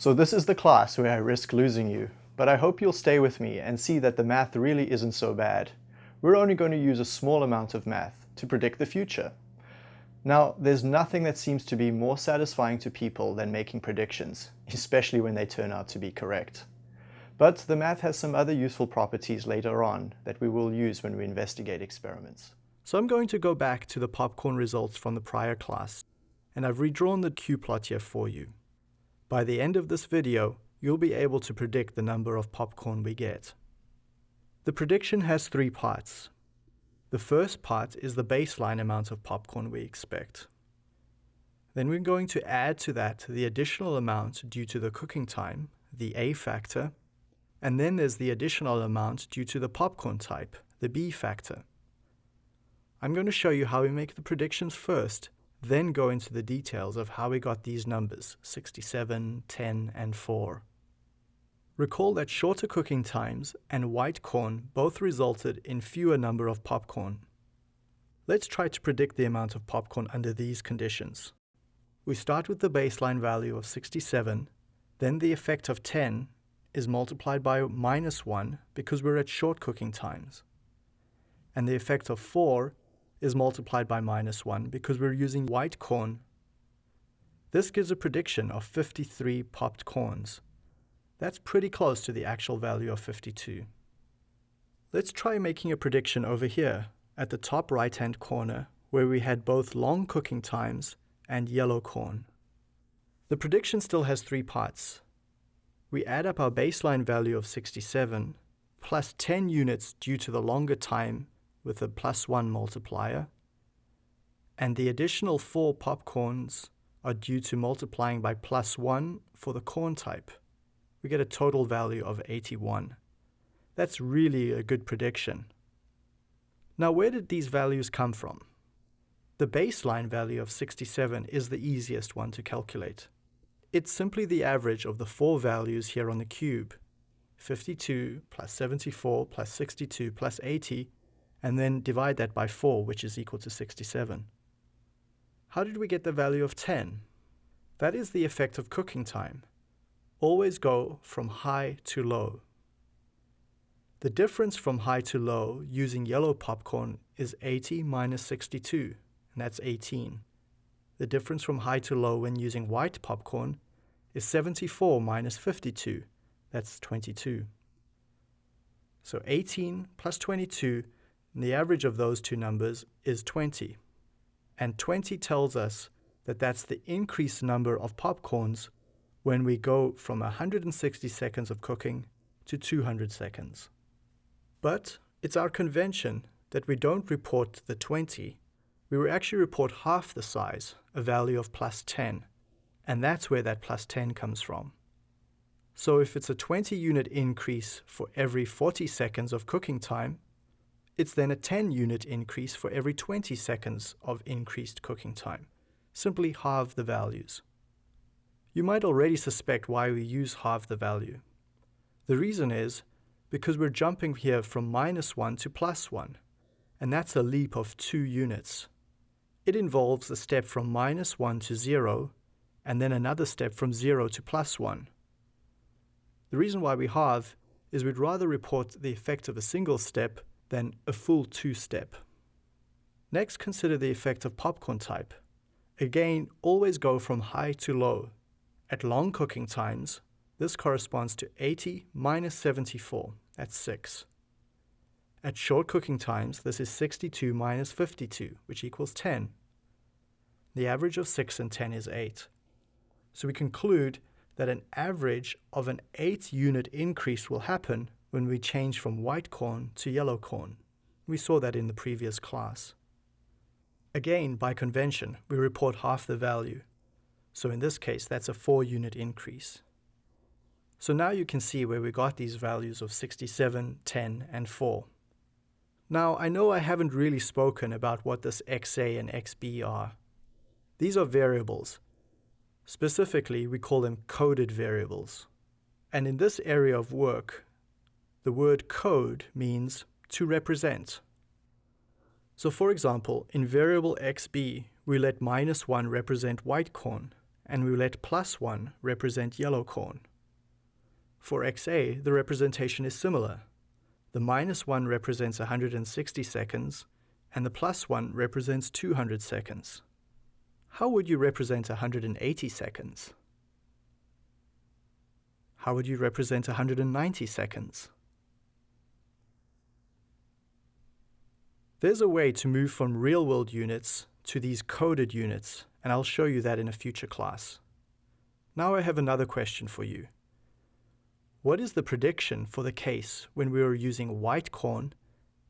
So this is the class where I risk losing you, but I hope you'll stay with me and see that the math really isn't so bad. We're only going to use a small amount of math to predict the future. Now, there's nothing that seems to be more satisfying to people than making predictions, especially when they turn out to be correct. But the math has some other useful properties later on that we will use when we investigate experiments. So I'm going to go back to the popcorn results from the prior class, and I've redrawn the cube plot here for you. By the end of this video, you'll be able to predict the number of popcorn we get. The prediction has three parts. The first part is the baseline amount of popcorn we expect. Then we're going to add to that the additional amount due to the cooking time, the A factor, and then there's the additional amount due to the popcorn type, the B factor. I'm going to show you how we make the predictions first, then go into the details of how we got these numbers, 67, 10, and 4. Recall that shorter cooking times and white corn both resulted in fewer number of popcorn. Let's try to predict the amount of popcorn under these conditions. We start with the baseline value of 67, then the effect of 10 is multiplied by minus 1 because we're at short cooking times. And the effect of 4 is multiplied by minus 1 because we're using white corn. This gives a prediction of 53 popped corns. That's pretty close to the actual value of 52. Let's try making a prediction over here at the top right hand corner where we had both long cooking times and yellow corn. The prediction still has three parts. We add up our baseline value of 67 plus 10 units due to the longer time with a plus 1 multiplier, and the additional 4 popcorns are due to multiplying by plus 1 for the corn type. We get a total value of 81. That's really a good prediction. Now where did these values come from? The baseline value of 67 is the easiest one to calculate. It's simply the average of the four values here on the cube. 52 plus 74 plus 62 plus 80 and then divide that by 4, which is equal to 67. How did we get the value of 10? That is the effect of cooking time. Always go from high to low. The difference from high to low using yellow popcorn is 80 minus 62, and that's 18. The difference from high to low when using white popcorn is 74 minus 52, that's 22. So 18 plus 22 and the average of those two numbers is 20. And 20 tells us that that's the increased number of popcorns when we go from 160 seconds of cooking to 200 seconds. But it's our convention that we don't report the 20, we actually report half the size, a value of plus 10, and that's where that plus 10 comes from. So if it's a 20 unit increase for every 40 seconds of cooking time, it's then a 10 unit increase for every 20 seconds of increased cooking time. Simply halve the values. You might already suspect why we use halve the value. The reason is because we're jumping here from minus 1 to plus 1, and that's a leap of 2 units. It involves a step from minus 1 to 0, and then another step from 0 to plus 1. The reason why we halve is we'd rather report the effect of a single step then a full two-step. Next, consider the effect of popcorn type. Again, always go from high to low. At long cooking times, this corresponds to 80 minus 74, that's 6. At short cooking times, this is 62 minus 52, which equals 10. The average of 6 and 10 is 8. So we conclude that an average of an 8 unit increase will happen when we change from white corn to yellow corn. We saw that in the previous class. Again, by convention, we report half the value. So in this case, that's a 4 unit increase. So now you can see where we got these values of 67, 10, and 4. Now, I know I haven't really spoken about what this XA and XB are. These are variables. Specifically, we call them coded variables. And in this area of work, the word code means to represent. So for example, in variable xb, we let minus 1 represent white corn, and we let plus 1 represent yellow corn. For XA, the representation is similar. The minus 1 represents 160 seconds, and the plus 1 represents 200 seconds. How would you represent 180 seconds? How would you represent 190 seconds? There's a way to move from real-world units to these coded units, and I'll show you that in a future class. Now I have another question for you. What is the prediction for the case when we are using white corn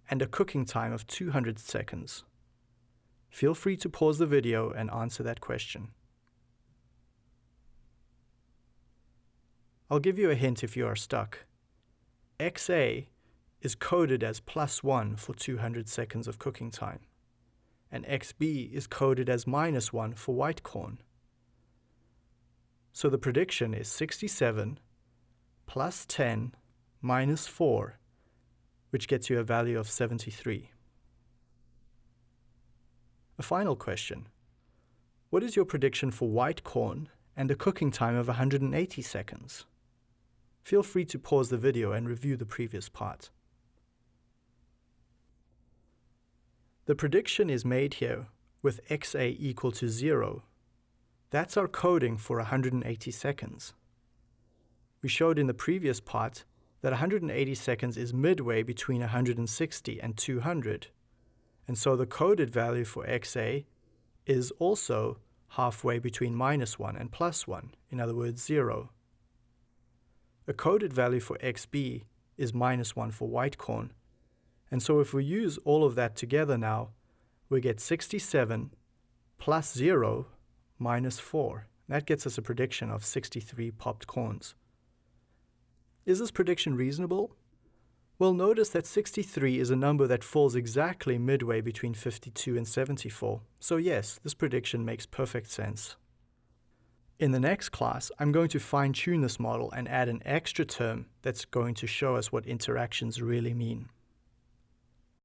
and a cooking time of 200 seconds? Feel free to pause the video and answer that question. I'll give you a hint if you are stuck. XA is coded as plus 1 for 200 seconds of cooking time, and XB is coded as minus 1 for white corn. So the prediction is 67 plus 10 minus 4, which gets you a value of 73. A final question. What is your prediction for white corn and a cooking time of 180 seconds? Feel free to pause the video and review the previous part. The prediction is made here with xa equal to 0. That's our coding for 180 seconds. We showed in the previous part that 180 seconds is midway between 160 and 200, and so the coded value for xa is also halfway between minus 1 and plus 1, in other words 0. A coded value for xb is minus 1 for white corn, and so if we use all of that together now, we get 67 plus 0 minus 4. That gets us a prediction of 63 popped corns. Is this prediction reasonable? Well, notice that 63 is a number that falls exactly midway between 52 and 74. So yes, this prediction makes perfect sense. In the next class, I'm going to fine-tune this model and add an extra term that's going to show us what interactions really mean.